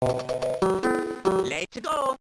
Let's go!